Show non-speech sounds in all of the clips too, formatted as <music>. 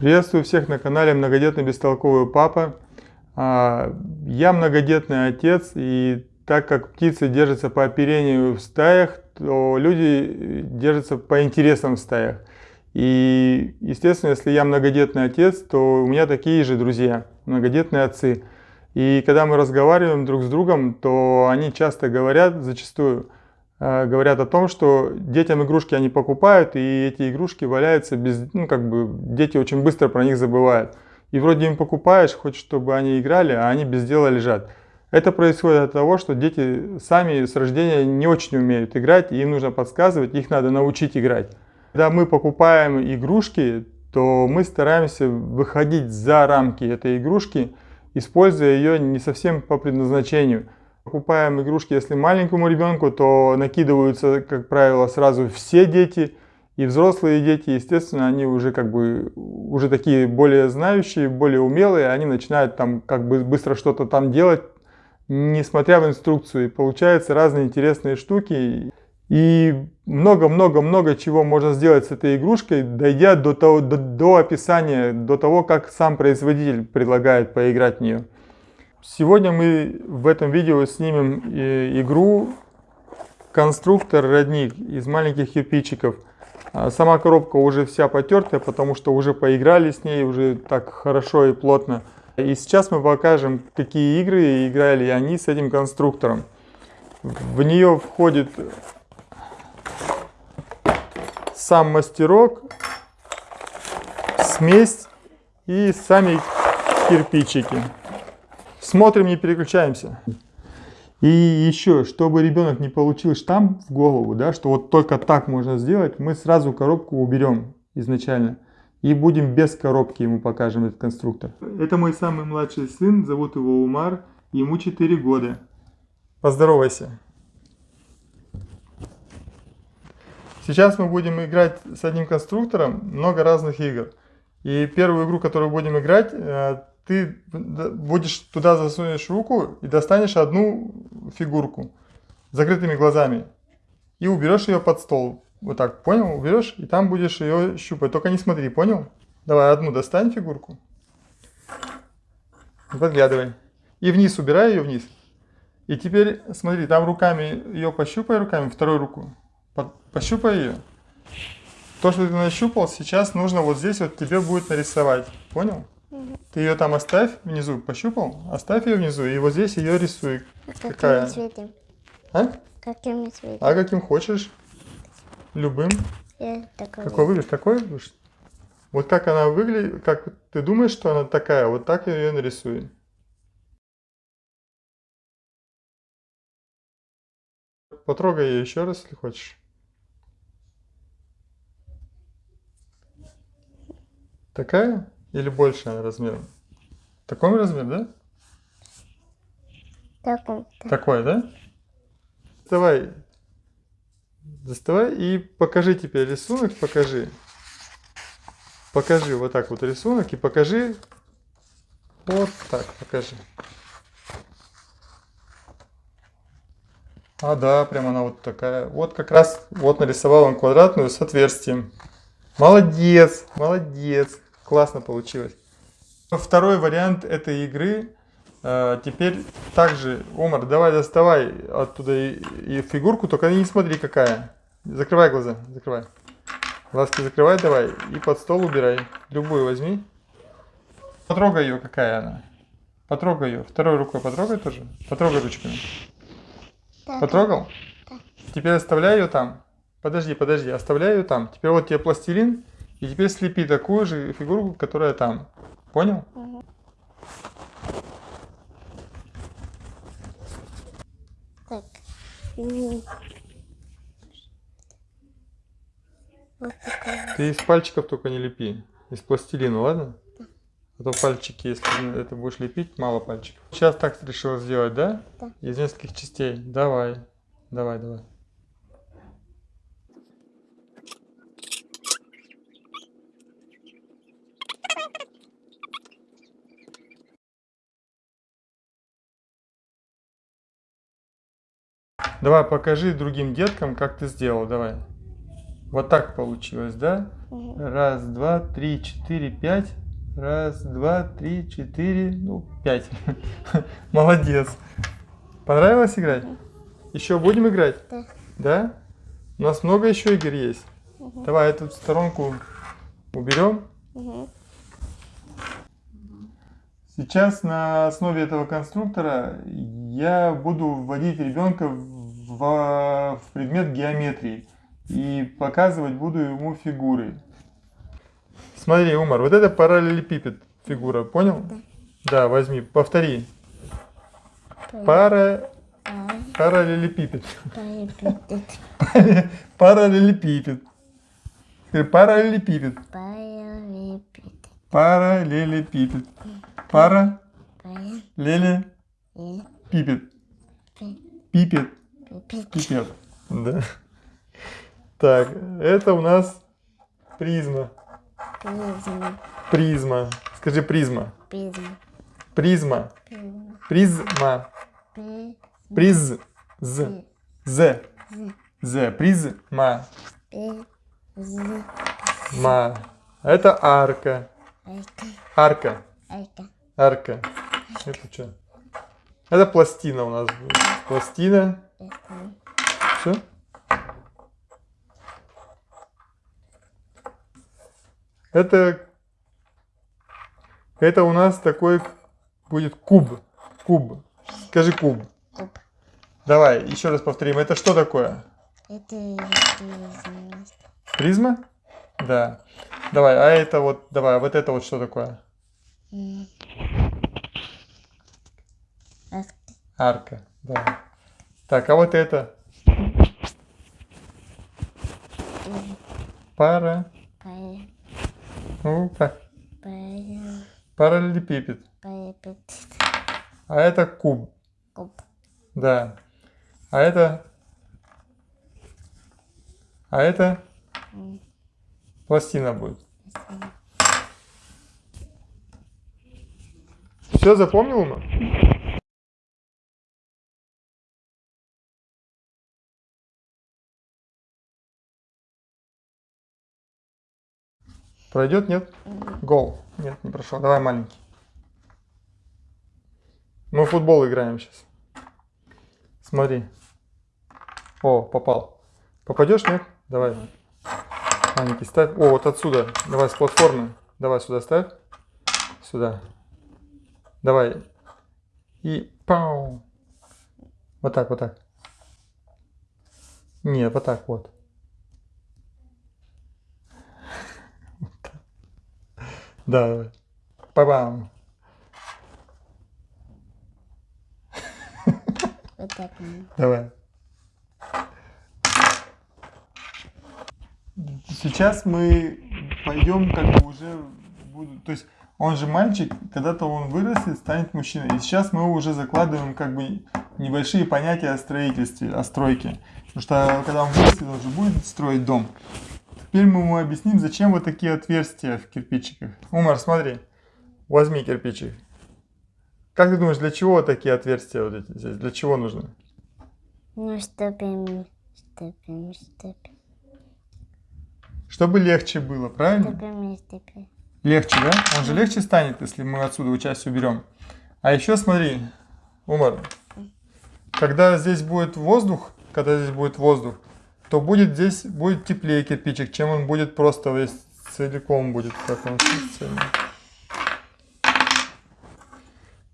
Приветствую всех на канале Многодетный Бестолковый Папа. А, я многодетный отец, и так как птицы держатся по оперению в стаях, то люди держатся по интересам в стаях. И, естественно, если я многодетный отец, то у меня такие же друзья, многодетные отцы. И когда мы разговариваем друг с другом, то они часто говорят, зачастую, говорят о том, что детям игрушки они покупают, и эти игрушки валяются без, ну как бы дети очень быстро про них забывают. И вроде им покупаешь, хочешь, чтобы они играли, а они без дела лежат. Это происходит от того, что дети сами с рождения не очень умеют играть, и им нужно подсказывать, их надо научить играть. Когда мы покупаем игрушки, то мы стараемся выходить за рамки этой игрушки, используя ее не совсем по предназначению – Покупаем игрушки, если маленькому ребенку, то накидываются, как правило, сразу все дети. И взрослые дети, естественно, они уже как бы уже такие более знающие, более умелые, они начинают там как бы быстро что-то там делать, несмотря в инструкцию. И получаются разные интересные штуки. И много-много-много чего можно сделать с этой игрушкой, дойдя до, того, до, до описания, до того, как сам производитель предлагает поиграть в нее. Сегодня мы в этом видео снимем э, игру конструктор родник из маленьких кирпичиков. А сама коробка уже вся потертая, потому что уже поиграли с ней, уже так хорошо и плотно. И сейчас мы покажем, какие игры играли они с этим конструктором. В нее входит сам мастерок, смесь и сами кирпичики. Смотрим, не переключаемся. И еще, чтобы ребенок не получил штамп в голову, да, что вот только так можно сделать, мы сразу коробку уберем изначально. И будем без коробки ему покажем этот конструктор. Это мой самый младший сын, зовут его Умар, ему 4 года. Поздоровайся. Сейчас мы будем играть с одним конструктором много разных игр. И первую игру, которую будем играть, э, ты будешь туда засунешь руку и достанешь одну фигурку закрытыми глазами и уберешь ее под стол. Вот так, понял? Уберешь и там будешь ее щупать. Только не смотри, понял? Давай одну достань фигурку. Подглядывай. И вниз убирай ее вниз. И теперь смотри, там руками ее пощупай руками, вторую руку. Пощупай ее. То, что ты нащупал, сейчас нужно вот здесь вот тебе будет нарисовать. Понял? Ты ее там оставь внизу, пощупал? Оставь ее внизу, и вот здесь ее рисуй. А Какая? цветом? А? Каким цветом? А каким хочешь. Любым. Я такой. Какой выберешь? Такой? Вот как она выглядит, как ты думаешь, что она такая, вот так ее нарисую. Потрогай ее еще раз, если хочешь. Такая? Или больше размером? Такой размер, да? Такой. Такой, да? Давай, доставай и покажи теперь рисунок, покажи. Покажи вот так вот рисунок и покажи вот так, покажи. А, да, прям она вот такая. Вот как раз, вот нарисовал он квадратную с отверстием. Молодец, молодец. Классно получилось. Второй вариант этой игры. А, теперь также, Омар, давай доставай оттуда и, и фигурку, только не смотри какая. Закрывай глаза, закрывай. Глазки закрывай давай и под стол убирай. Любую возьми. Потрогай ее, какая она. Потрогай ее. Второй рукой потрогай тоже. Потрогай ручками. Да, Потрогал? Да. Теперь оставляй ее там. Подожди, подожди, оставляй ее там. Теперь вот тебе пластилин. И теперь слепи такую же фигурку, которая там. Понял? Угу. Так. Вот Ты из пальчиков только не лепи. Из пластилина, ладно? А то пальчики, если это будешь лепить, мало пальчиков. Сейчас так решила сделать, да? Да. Из нескольких частей. Давай. Давай, давай. Давай покажи другим деткам, как ты сделал, давай. Вот так получилось, да? Мгм. Раз, два, три, четыре, пять. Раз, два, три, четыре, ну, пять. <laughs> Молодец. Понравилось играть? Еще будем играть? Да. Да? У нас много еще игр есть. Давай эту сторонку уберем. Мгм. Сейчас на основе этого конструктора я буду вводить ребенка в, в предмет геометрии и показывать буду ему фигуры. Смотри, Умар, вот это параллелепипед фигура, понял? Да. Да, возьми, повтори. Пара, пой- параллелепипед. Параллелепипед. Скажи, <laughs> Параллелепипед. пой- Параллелепипед. Пара, леле, и- пипед. Пи- Пипед. пи- Пипед. Да. Так, это у нас призма. призма, Призма. Скажи призма. призма, Призма. призма, Призма. при- Приз. З. З. з-. Призма. Ма. Это арка. Арка. айка, Арка. Это что? Это пластина у нас. Пластина. Призма, Все? Это, это у нас такой будет куб. Куб. Скажи куб. куб. Давай, еще раз повторим. Это что такое? Это призма, Призма? Да. Давай, а это вот, давай, а вот это вот что такое? арка, Арка. Да. Так, а вот это? Пара. пой- Ну, пой- Параллелепипед. пи- А это куб. куб, Да. А это... А это пластина будет. Все запомнил, Ума? Пройдет, нет? Гол. Нет, не прошел. Давай маленький. Мы в футбол играем сейчас. Смотри. О, попал. Попадешь, нет? Давай. Маленький ставь. О, вот отсюда. Давай с платформы. Давай сюда ставь. Сюда. Давай. И пау. Вот так, вот так. Не, вот так вот. Вот Да, давай. Па-бам. Вот так, Давай. Сейчас мы пойдем как бы уже буду, то есть он же мальчик, когда-то он вырастет, станет мужчиной. И сейчас мы уже закладываем как бы небольшие понятия о строительстве, о стройке. Потому что когда он вырастет, он же будет строить дом. Теперь мы ему объясним, зачем вот такие отверстия в кирпичиках. Умар, смотри, возьми кирпичик. Как ты думаешь, для чего такие отверстия вот эти здесь? Для чего нужны? Ну, ступим, ступим, ступим, Чтобы легче было, правильно? ступим, ступим. Легче, да? Он же легче станет, если мы отсюда часть уберем. А еще смотри, Умар, когда здесь будет воздух, когда здесь будет воздух, то будет здесь будет теплее кирпичик, чем он будет просто весь целиком будет, как он цельный.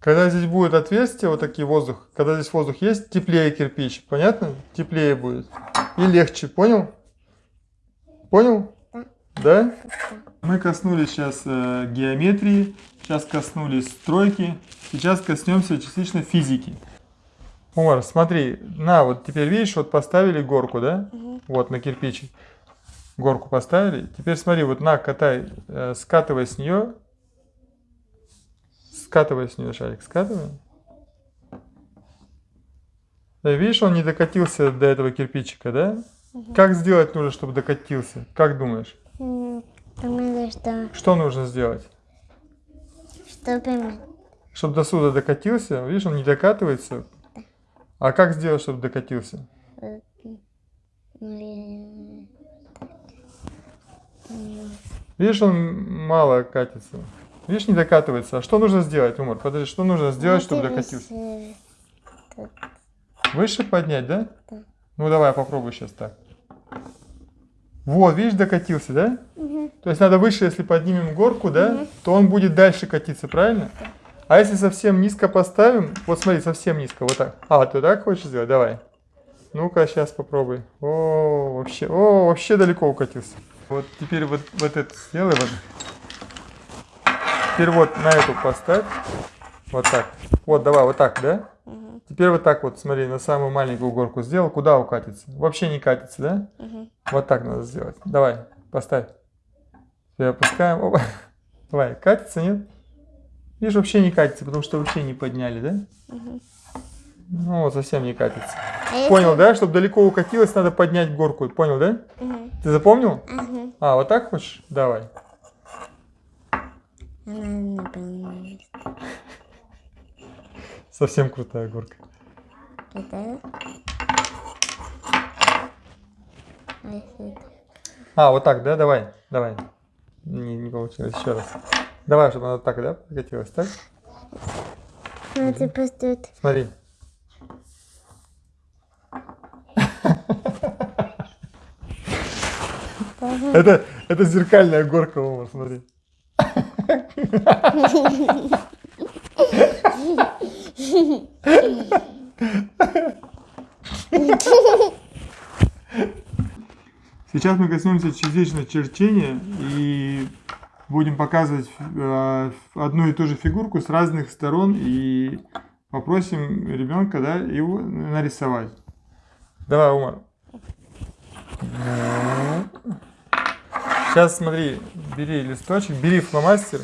Когда здесь будет отверстие, вот такие воздух, когда здесь воздух есть, теплее кирпич, понятно? Теплее будет. И легче, понял? Понял? Да? Мы коснулись сейчас э, геометрии, сейчас коснулись стройки, сейчас коснемся частично физики. Умар, смотри, на, вот теперь видишь, вот поставили горку, да? Вот на кирпичик. Горку поставили. Теперь смотри, вот на, катай, э, скатывай с нее. Скатывай с нее шарик, скатывай. Да, видишь, он не докатился до этого кирпичика, да? Как сделать нужно, чтобы докатился? Как думаешь? М, Думаю, что Что нужно сделать? ступим, Чтобы до сюда докатился, видишь, он не докатывается. А как сделать, чтобы докатился? Видишь, он мало катится. Видишь, не докатывается. А что нужно сделать, Умар? Подожди, что нужно сделать, чтобы докатился? Выше поднять, да? Да. Ну давай, попробуй сейчас так. Вот, видишь, докатился, да? Угу. То есть надо выше, если поднимем горку, да, то он будет дальше катиться, правильно? А если совсем низко поставим, вот смотри, совсем низко, вот так. А, ты так хочешь сделать? Давай. Ну-ка, сейчас попробуй. О, вообще, о, вообще далеко укатился. Вот теперь вот, вот это сделай. Вот. Теперь вот на эту поставь. Вот так. Вот, давай, вот так, да? Угу. Теперь вот так вот, смотри, на самую маленькую горку сделал. Куда укатится? Вообще не катится, да? Угу. Вот так надо сделать. Давай, поставь. Теперь опускаем. Опа. <laughs> Давай, катится, нет? Видишь, вообще не катится, потому что вообще не подняли, да? Угу. Ну, вот совсем не катится. А если- Понял, да? Чтобы далеко укатилось, надо поднять горку. Понял, да? Угу. Ты запомнил? Угу. А, вот так хочешь? Давай. Совсем крутая горка. А если это? А, вот так, да? Давай, давай. Не, не получилось. Еще раз. Давай, чтобы она так, да, прокатилась, так? Ну, ты просто это- Смотри. Это, это зеркальная горка, Умар, смотри. Сейчас мы коснемся частичного черчения и будем показывать э, одну и ту же фигурку с разных сторон и попросим ребенка да, его нарисовать. Давай, Умар. Сейчас смотри, бери листочек, бери фломастер.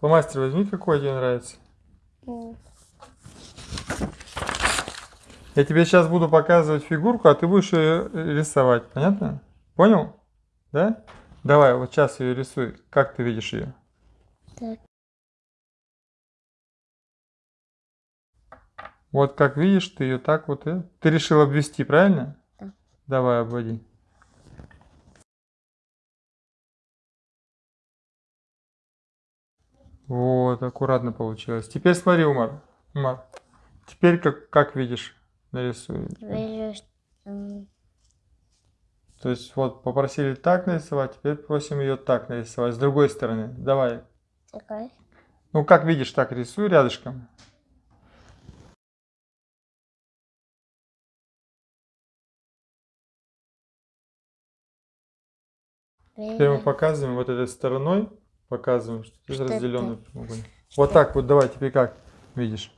Фломастер возьми, какой тебе нравится. Я тебе сейчас буду показывать фигурку, а ты будешь ее рисовать. Понятно? Понял? Да? Давай, вот сейчас ее рисуй. Как ты видишь ее? Так. Вот как видишь, ты ее так вот... и- Ты решил обвести, правильно? Да. Давай, обводи. Вот, аккуратно получилось. Теперь смотри, Умар. Умар. Теперь как, как видишь, нарисуй. Вижу, То есть вот попросили так нарисовать, теперь просим ее так нарисовать. С другой стороны. Давай. такой. Ну как видишь, так рисуй рядышком. Теперь мы показываем вот этой стороной, показываем, что Что это? разделенный прямоугольник. Вот так вот, давай, теперь как видишь.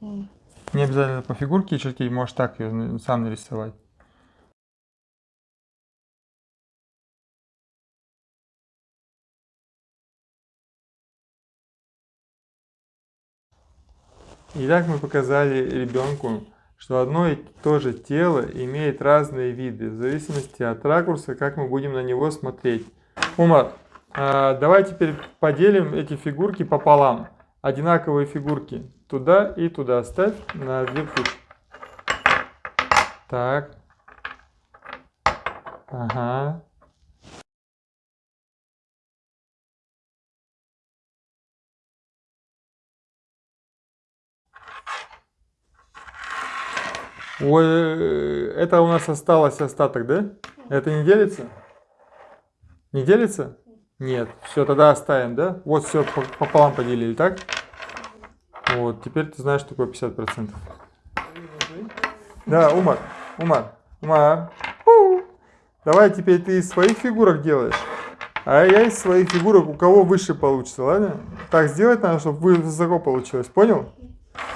М. Не обязательно по фигурке чертить, можешь так ее сам нарисовать. Итак, мы показали ребенку, что одно и то же тело имеет разные виды, в зависимости от ракурса, как мы будем на него смотреть. Умар, а, давай теперь поделим эти фигурки пополам. Одинаковые фигурки туда и туда ставь на две кучи. Так. Ага. Ой, это у нас осталось остаток, да? Это не делится? Не делится? Нет. Все, тогда оставим, да? Вот все пополам поделили, так? Вот, теперь ты знаешь, что такое 50%. Да, Умар, Умар, Умар. У. Давай теперь ты из своих фигурок делаешь. А я из своих фигурок, у кого выше получится, ладно? Так сделать надо, чтобы вы- высоко получилось, понял?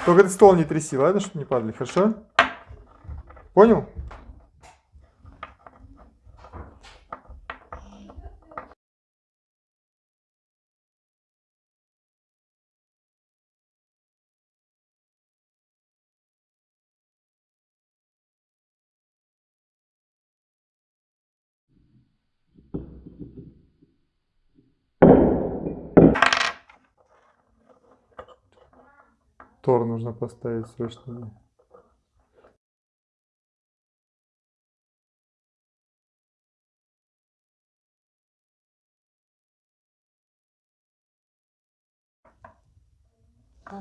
Только ты стол не тряси, ладно, чтобы не падали, хорошо? Понял? Тор нужно поставить срочно.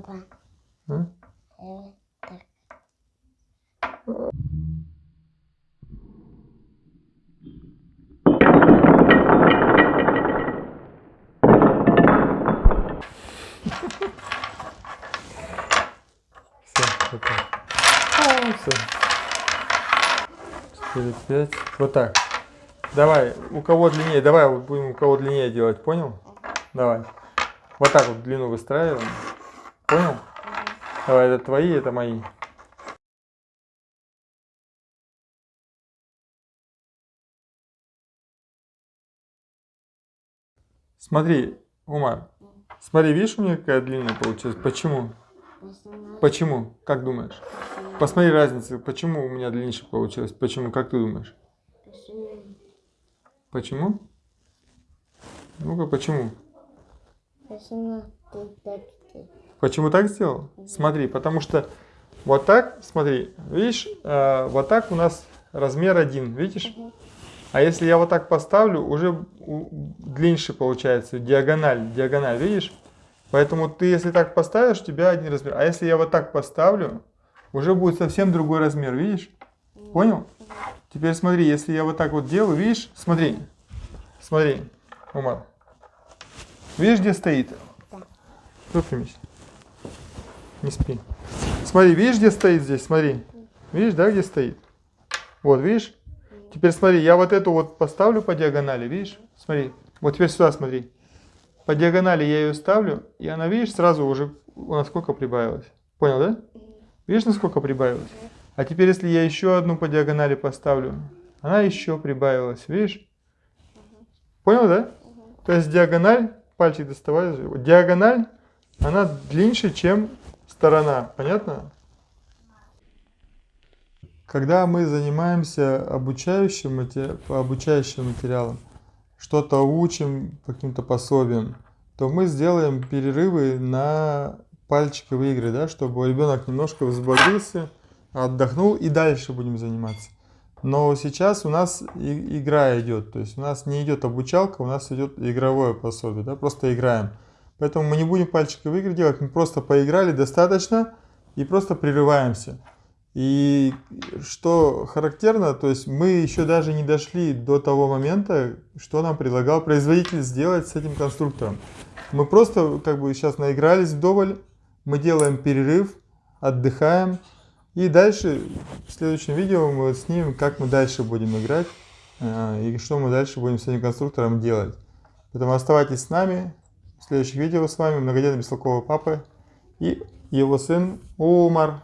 Папа. А? Э, так. Все, пока. Все. 4, 5. Вот так. Давай, у кого длиннее, давай вот будем у кого длиннее делать, понял? Давай. Вот так вот длину выстраиваем. Понял? Давай, это твои, это мои. Смотри, Умар, смотри, видишь, у меня какая длинная получилась? Почему? Почему? Как думаешь? Посмотри разницу, почему у меня длиннее получилось? Почему? Как ты думаешь? Почему? Ну-ка, почему? Почему ты так? Почему так сделал? Смотри, потому что вот так, смотри, видишь, э, вот так у нас размер один, видишь? А если я вот так поставлю, уже длиннее получается, диагональ, диагональ, видишь? Поэтому ты, если так поставишь, у тебя один размер. А если я вот так поставлю, уже будет совсем другой размер, видишь? Понял? Теперь смотри, если я вот так вот делаю, видишь? Смотри, смотри, Умар. Видишь, где стоит? Выпрямись. Не спи. Смотри, видишь, где стоит здесь? Смотри. Видишь, да, где стоит? Вот, видишь? Теперь смотри, я вот эту вот поставлю по диагонали, видишь? Смотри. Вот теперь сюда смотри. По диагонали я ее ставлю, и она, видишь, сразу уже у нас сколько прибавилось. Понял, да? Видишь, насколько прибавилось? А теперь, если я еще одну по диагонали поставлю, она еще прибавилась, видишь? Понял, да? То есть диагональ, пальчик доставай, диагональ, она длиннее, чем сторона. Понятно? Когда мы занимаемся обучающим, мате- по обучающим материалам, что-то учим по каким-то пособиям, то мы сделаем перерывы на пальчиковые игры, да, чтобы ребенок немножко взбодрился, отдохнул и дальше будем заниматься. Но сейчас у нас и- игра идет, то есть у нас не идет обучалка, у нас идет игровое пособие, да, просто играем. Поэтому мы не будем пальчиковые игры делать, мы просто поиграли достаточно и просто прерываемся. И что характерно, то есть мы еще даже не дошли до того момента, что нам предлагал производитель сделать с этим конструктором. Мы просто как бы сейчас наигрались вдоволь, мы делаем перерыв, отдыхаем, и дальше в следующем видео мы снимем, как мы дальше будем играть, э, и что мы дальше будем с этим конструктором делать. Поэтому оставайтесь с нами, следующих видео с вами многодетный бестолковый папа и его сын Умар.